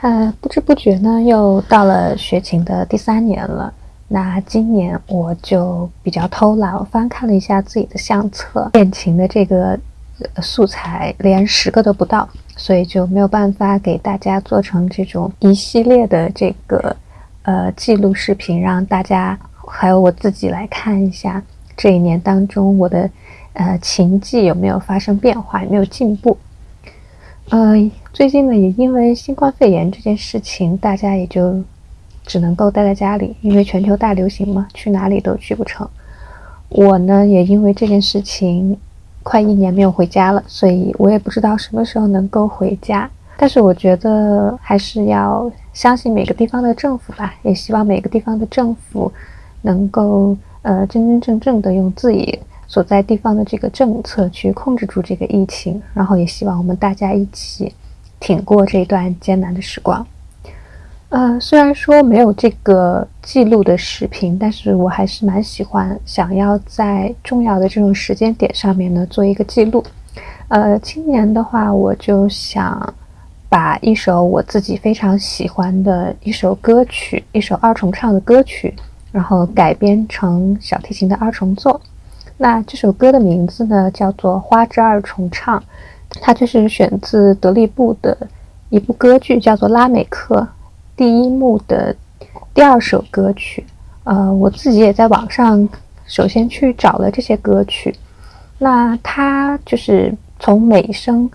呃，不知不觉呢，又到了学琴的第三年了。那今年我就比较偷懒，我翻看了一下自己的相册，练琴的这个素材连十个都不到，所以就没有办法给大家做成这种一系列的这个呃记录视频，让大家还有我自己来看一下这一年当中我的呃琴技有没有发生变化，有没有进步。呃，最近呢，也因为新冠肺炎这件事情，大家也就。只能够待在家里，因为全球大流行嘛，去哪里都去不成。我呢，也因为这件事情，快一年没有回家了，所以我也不知道什么时候能够回家。但是我觉得还是要相信每个地方的政府吧，也希望每个地方的政府能够呃真真正正的用自己所在地方的这个政策去控制住这个疫情，然后也希望我们大家一起挺过这段艰难的时光。呃，虽然说没有这个记录的视频，但是我还是蛮喜欢，想要在重要的这种时间点上面呢做一个记录。呃，今年的话，我就想把一首我自己非常喜欢的一首歌曲，一首二重唱的歌曲，然后改编成小提琴的二重奏。那这首歌的名字呢叫做《花之二重唱》，它就是选自德利布的一部歌剧，叫做《拉美克》。第一幕的第二首歌曲，呃，我自己也在网上首先去找了这些歌曲，那它就是从美声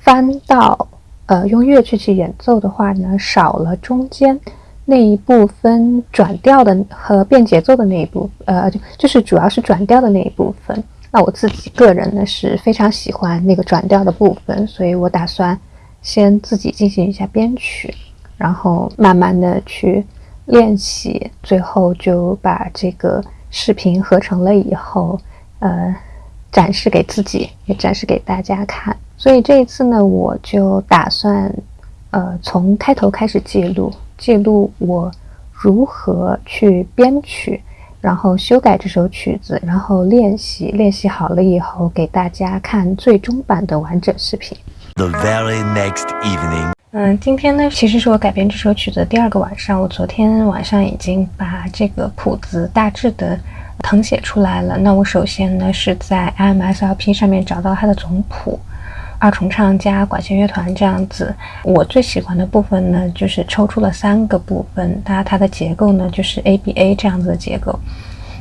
翻到呃用乐器去演奏的话呢，少了中间那一部分转调的和变节奏的那一部，呃，就就是主要是转调的那一部分。那我自己个人呢是非常喜欢那个转调的部分，所以我打算先自己进行一下编曲。然后慢慢的去练习，最后就把这个视频合成了以后，呃，展示给自己，也展示给大家看。所以这一次呢，我就打算，呃，从开头开始记录，记录我如何去编曲，然后修改这首曲子，然后练习，练习好了以后给大家看最终版的完整视频。The very next evening. 嗯，今天呢，其实是我改编这首曲子的第二个晚上。我昨天晚上已经把这个谱子大致的誊写出来了。那我首先呢是在 IMSLP 上面找到它的总谱，二重唱加管弦乐团这样子。我最喜欢的部分呢，就是抽出了三个部分，它它的结构呢就是 ABA 这样子的结构。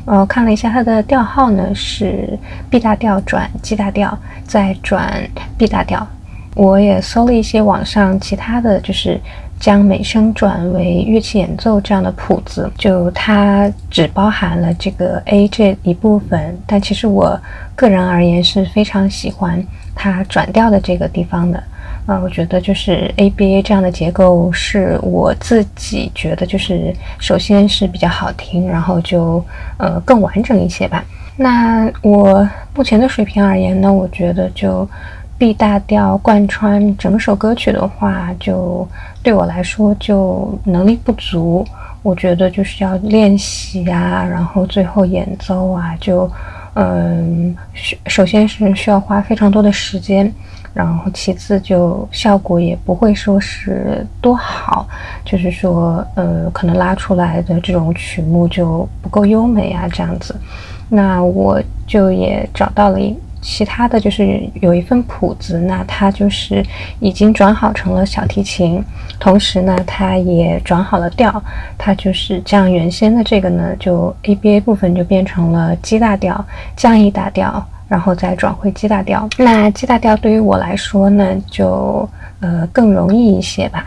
呃，看了一下它的调号呢是 B 大调转 G 大调，再转 B 大调。我也搜了一些网上其他的就是将美声转为乐器演奏这样的谱子，就它只包含了这个 A 这一部分，但其实我个人而言是非常喜欢它转调的这个地方的。啊，我觉得就是 ABA 这样的结构是我自己觉得就是首先是比较好听，然后就呃更完整一些吧。那我目前的水平而言呢，我觉得就。B 大调贯穿整首歌曲的话，就对我来说就能力不足。我觉得就是要练习啊，然后最后演奏啊，就嗯，首先是需要花非常多的时间，然后其次就效果也不会说是多好，就是说呃，可能拉出来的这种曲目就不够优美啊，这样子。那我就也找到了一。其他的就是有一份谱子，那它就是已经转好成了小提琴，同时呢，它也转好了调，它就是这样。原先的这个呢，就 ABA 部分就变成了 G 大调、降 E 大调，然后再转回 G 大调。那 G 大调对于我来说呢，就呃更容易一些吧。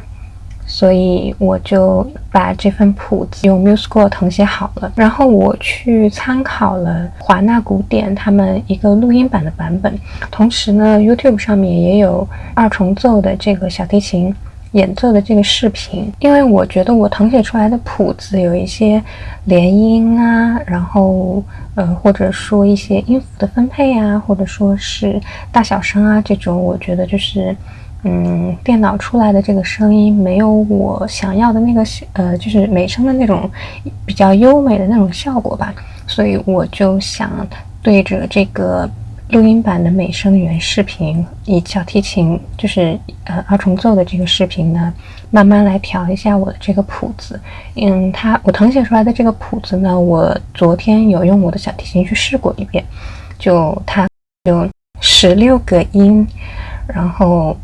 所以我就把这份谱子用 MuseScore 誊写好了，然后我去参考了华纳古典他们一个录音版的版本，同时呢，YouTube 上面也有二重奏的这个小提琴演奏的这个视频。因为我觉得我誊写出来的谱子有一些连音啊，然后呃，或者说一些音符的分配啊，或者说是大小声啊这种，我觉得就是。嗯，电脑出来的这个声音没有我想要的那个呃，就是美声的那种比较优美的那种效果吧，所以我就想对着这个录音版的美声原视频，以小提琴就是呃二重奏的这个视频呢，慢慢来调一下我的这个谱子。嗯，它我誊写出来的这个谱子呢，我昨天有用我的小提琴去试过一遍，就它有十六个音，然后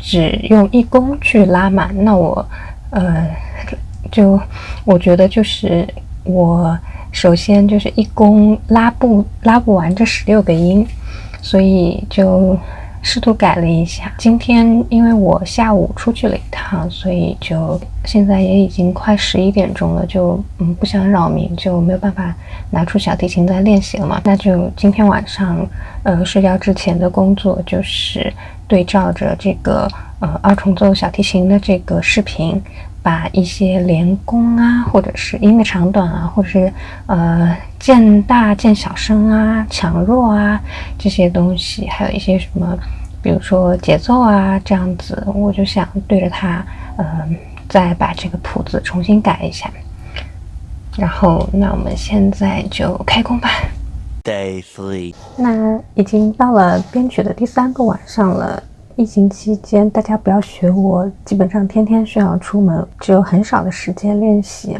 只用一弓去拉满。那我呃 就我觉得就是我。首先就是一弓拉不拉不完这十六个音，所以就试图改了一下。今天因为我下午出去了一趟，所以就现在也已经快十一点钟了，就嗯不想扰民，就没有办法拿出小提琴再练习了嘛。那就今天晚上呃睡觉之前的工作就是对照着这个呃二重奏小提琴的这个视频。把一些连弓啊，或者是音的长短啊，或者是呃渐大渐小声啊、强弱啊这些东西，还有一些什么，比如说节奏啊这样子，我就想对着它，嗯，再把这个谱子重新改一下。然后，那我们现在就开工吧。Day three。那已经到了编曲的第三个晚上了。疫情期间，大家不要学我，基本上天天需要出门，只有很少的时间练习。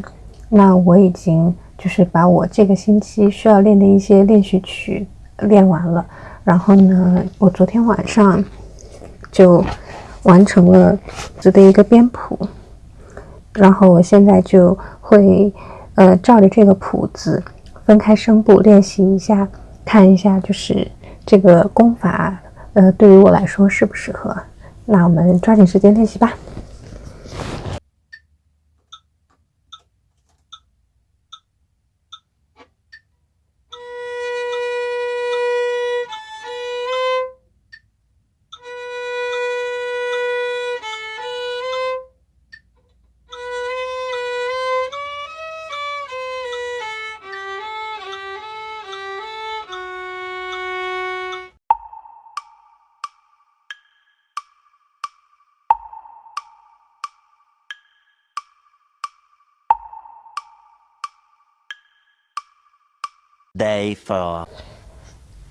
那我已经就是把我这个星期需要练的一些练习曲练完了。然后呢，我昨天晚上就完成了这的一个编谱。然后我现在就会呃照着这个谱子分开声部练习一下，看一下就是这个功法。呃，对于我来说适不适合？那我们抓紧时间练习吧。Day four，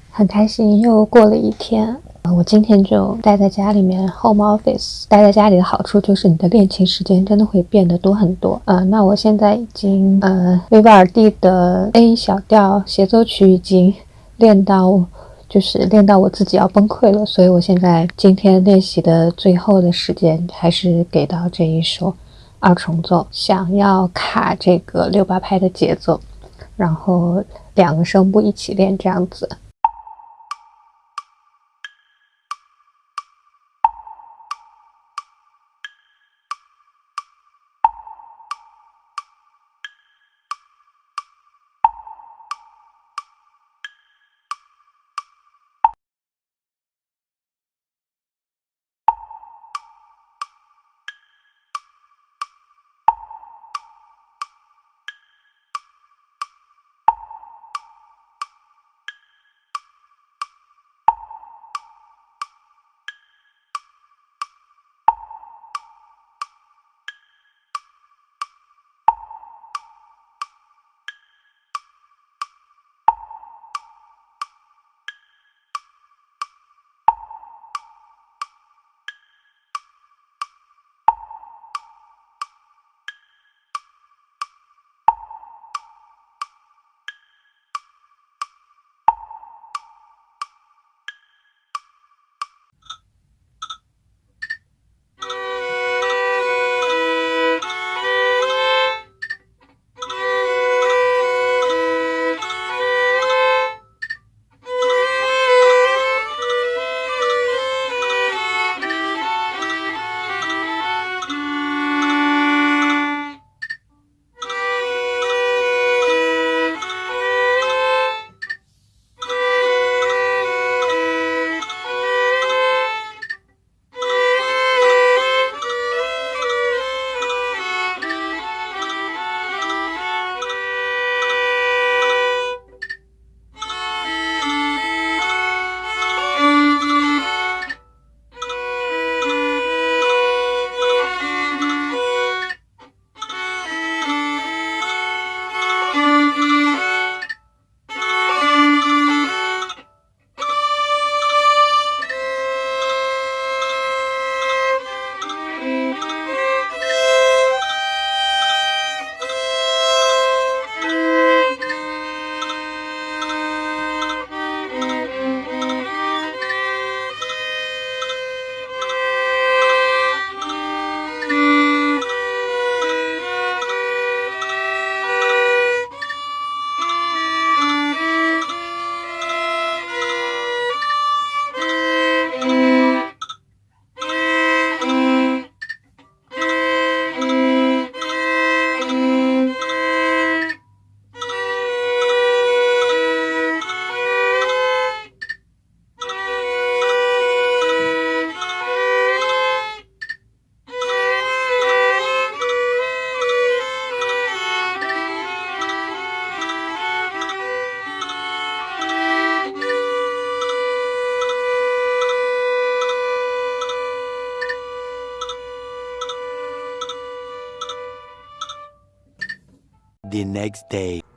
很开心又过了一天。我今天就待在家里面，home office。待在家里的好处就是你的练琴时间真的会变得多很多。呃，那我现在已经呃，维瓦尔第的 A 小调协奏曲已经练到，就是练到我自己要崩溃了。所以我现在今天练习的最后的时间还是给到这一首二重奏，想要卡这个六八拍的节奏，然后。两个声部一起练，这样子。The next day.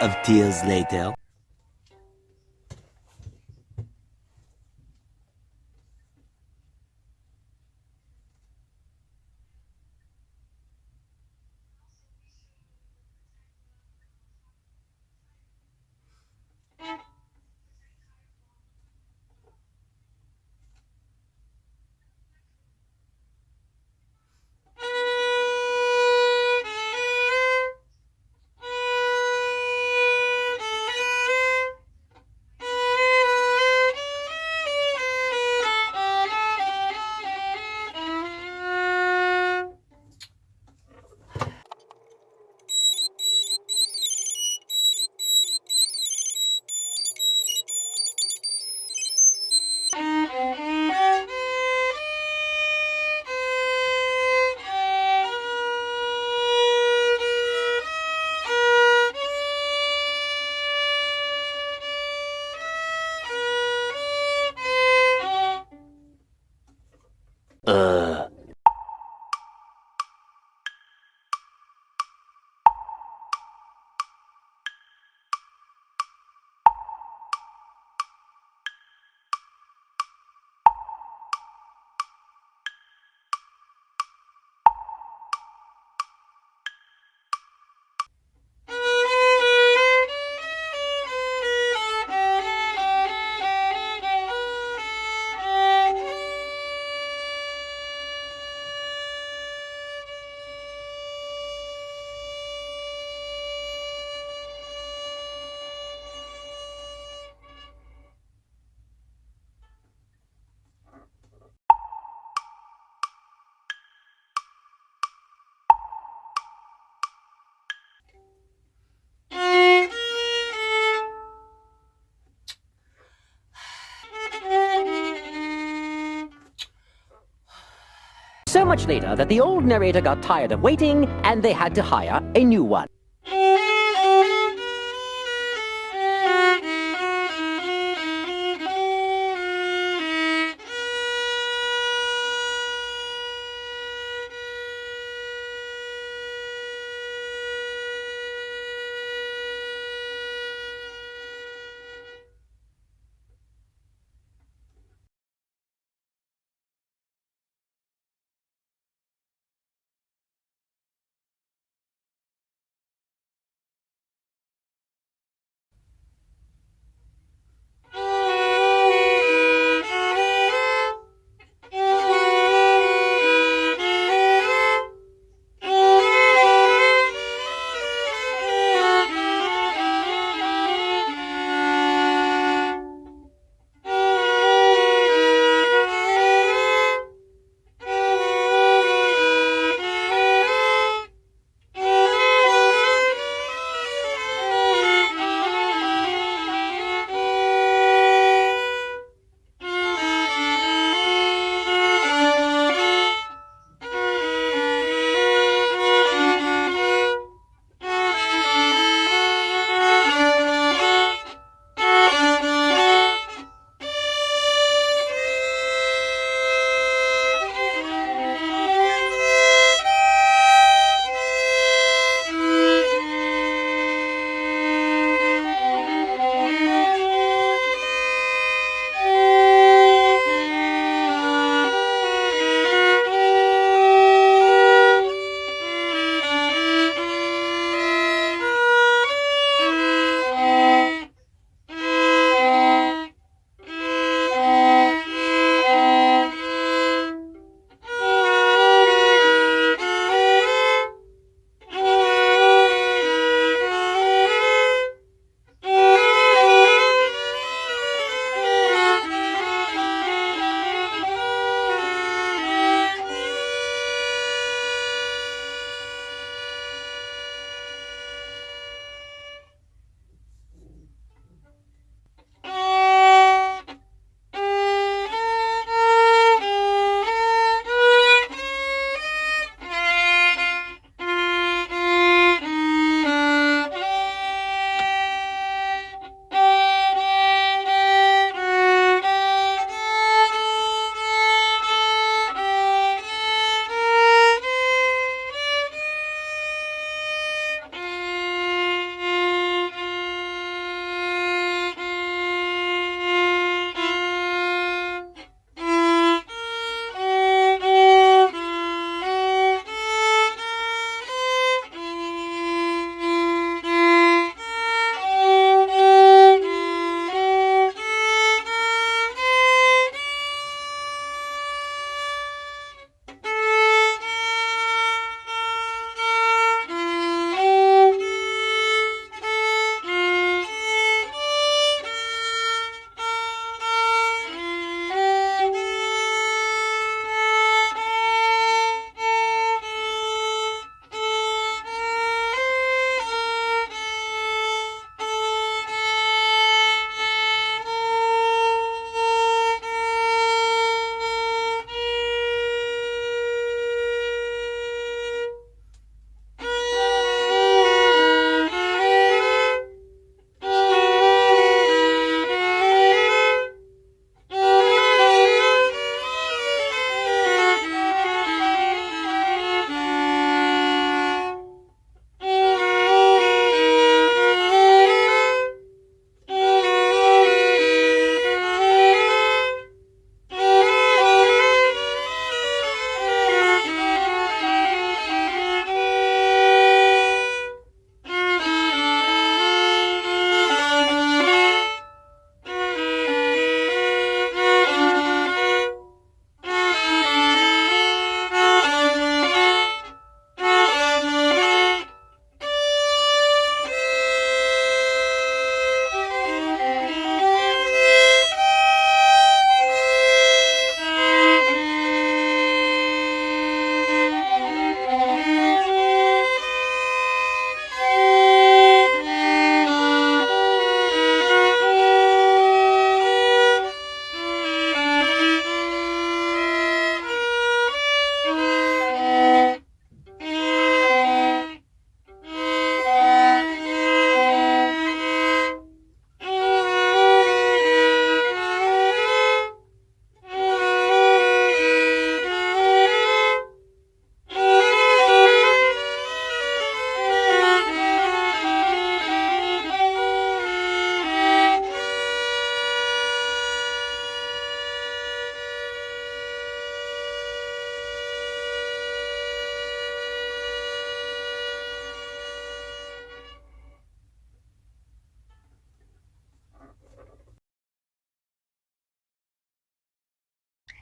Of tears later. Much later that the old narrator got tired of waiting and they had to hire a new one.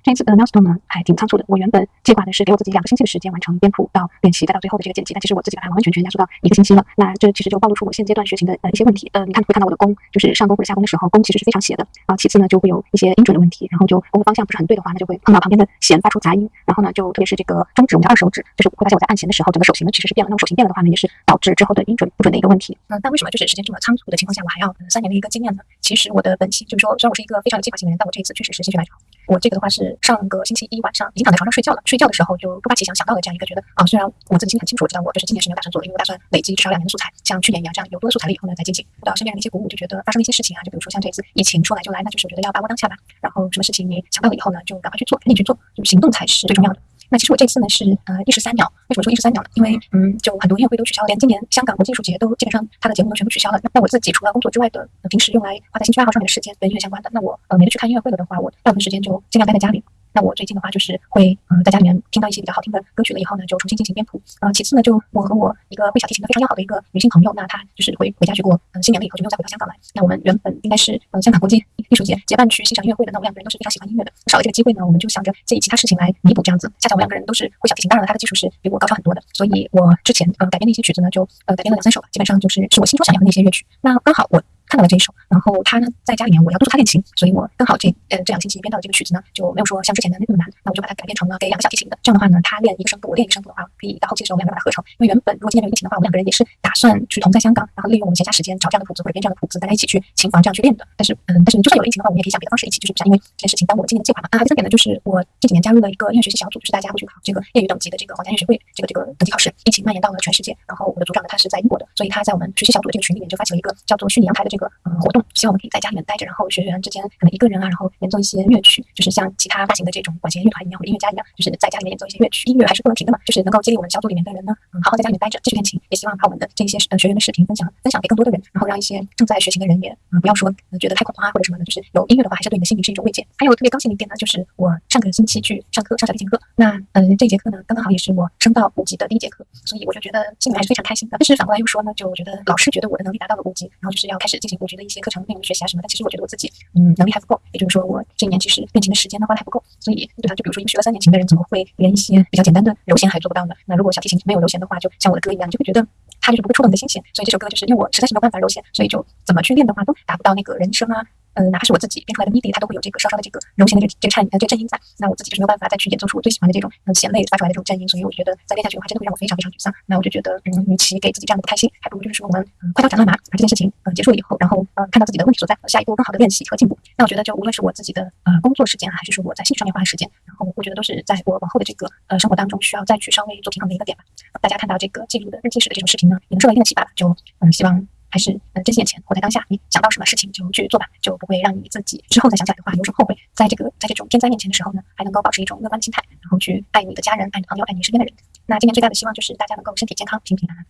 这一次的 milestone 呢还挺仓促的。我原本计划的是给我自己两个星期的时间完成编谱到练习，再到最后的这个剪辑，但其实我自己把它完完全全压缩到一个星期了。那这其实就暴露出我现阶段学琴的呃一些问题。呃，你看会看到我的弓，就是上弓或者下弓的时候，弓其实是非常斜的啊。其次呢，就会有一些音准的问题，然后就弓的方向不是很对的话，那就会碰到旁边的弦发出杂音。然后呢，就特别是这个中指，我们的二手指，就是会发现我在按弦的时候，整个手型呢其实是变了。那么手型变了的话呢，也是导致之后的音准不准的一个问题。嗯，但为什么就是时间这么仓促的情况下，我还要三年的一个经验呢？其实我的本性就是说，虽然我是一个非常有计划性的人，但我这一次确实是心血来潮。我这个的话是上个星期一晚上已经躺在床上睡觉了，睡觉的时候就突发奇想，想到了这样一个觉得啊，虽然我自己心里很清楚，我知道我就是今年是没有打算做的，因为我打算累积至少两年的素材，像去年一样，这样有多的素材了以后呢再进行。受到身边人的一些鼓舞，就觉得发生了一些事情啊，就比如说像这次疫情说来就来，那就是我觉得要把握当下吧。然后什么事情你想到了以后呢，就赶快去做，赶紧去做，就行动才是最重要的。那其实我这次呢是呃一石三鸟，为什么说一石三鸟呢？因为嗯，就很多音乐会都取消了，连今年香港国际艺术节都基本上它的节目都全部取消了。那我自己除了工作之外的平时用来花在兴趣爱好上面的时间跟音乐相关的，那我呃没得去看音乐会了的话，我大部分时间就尽量待在家里。那我最近的话就是会嗯在家里面听到一些比较好听的歌曲了以后呢，就重新进行编谱。呃，其次呢，就我和我一个会小提琴的非常要好的一个女性朋友，那她就是回回家去过嗯新年了以后就没有再回到香港来。那我们原本应该是嗯香港国际艺术节结伴去欣赏音乐会的，那我们两个人都是非常喜欢音乐的，少了这个机会呢，我们就想着借以其他事情来弥补这样子。恰巧我们两个人都是会小提琴，当然了，她的技术是比我高超很多的，所以我之前呃改编的一些曲子呢，就呃改编了两三首吧，基本上就是是我心中想要的那些乐曲。那刚好我。看到了这一首，然后他呢在家里面，我要督促他练琴，所以我刚好这呃这两个星期编到的这个曲子呢，就没有说像之前的那么难，那我就把它改编成了给两个小提琴的。这样的话呢，他练一个声部，我练一个声部的话，可以到后期的时候我们两个把它合成。因为原本如果今天没有疫情的话，我们两个人也是打算去同在香港，然后利用我们闲暇时间找这样的谱子或者编这样的谱子，大家一起去琴房这样去练的。但是嗯，但是就算有疫情的话，我们也可以想别的方式一起，就是不想因为这件事情耽误了今年的计划嘛。啊，第三点呢，就是我这几年加入了一个音乐学习小组，就是大家会去考这个业余等级的这个皇家乐学会这个这个等级考试，疫情蔓延到了全世界。然后我的组长呢，他是在英国的，所以他在我们学习小组的这个群里面就发起了一个叫做虚拟阳台的这个嗯活动。希望我们可以在家里面待着，然后学员之间可能一个人啊，然后演奏一些乐曲，就是像其他大型的这种管弦乐团一样或者音乐家一样，就是在家里面演奏一些乐曲。音乐还是不能停的嘛，就是能够激励我们小组里面的人呢，嗯，好好在家里面待着继续练琴。也希望把我们的这一些呃学员的视频分享分享给更多的人，然后让一些正在学琴的人也嗯不要说觉得太恐慌啊或者什么的，就是有音乐的话，还是对你的心灵是一种慰藉。还有特别高兴的一点呢，就是我上个星期去上课上小提琴课，那嗯这节课呢刚刚好也是我升到五级的第一节课，所以我就觉得心里还是非常开心的。但是反过来又说呢，就我觉得老师觉得我的能力达到了五级，然后就是要开始进我觉得一些课程内容学习啊什么但，其实。我觉得我自己，嗯，能力还不够，也就是说，我这一年其实练琴的时间呢花的还不够，所以对吧？就比如说，一个学了三年琴的人，怎么会连一些比较简单的柔弦还做不到呢？那如果小提琴没有柔弦的话，就像我的歌一样，你就会觉得它就是不会触动你的心弦。所以这首歌就是因为我实在是没有办法柔弦，所以就怎么去练的话都达不到那个人声啊。嗯，哪怕是我自己编出来的 MIDI，它都会有这个稍稍的这个柔弦的这这个颤呃这个震音在。那我自己就是没有办法再去演奏出我最喜欢的这种嗯弦类发出来的这种震音，所以我觉得再练下去的话，真的会让我非常非常沮丧。那我就觉得，嗯，与其给自己这样的不开心，还不如就是说我们嗯快刀斩乱麻，把这件事情嗯结束了以后，然后呃看到自己的问题所在，下一步更好的练习和进步。那我觉得就无论是我自己的呃工作时间，还是说我在兴趣上面花的时间，然后我觉得都是在我往后的这个呃生活当中需要再去稍微做平衡的一个点吧。大家看到这个记录的日记式的这种视频呢，也能受到一定的启发。就嗯希望。还是呃珍惜眼前，活在当下。你想到什么事情就去做吧，就不会让你自己之后再想起来的话有什么后悔。在这个在这种天灾面前的时候呢，还能够保持一种乐观的心态，然后去爱你的家人、爱你的朋友、爱你身边的人。那今年最大的希望就是大家能够身体健康、平平安安。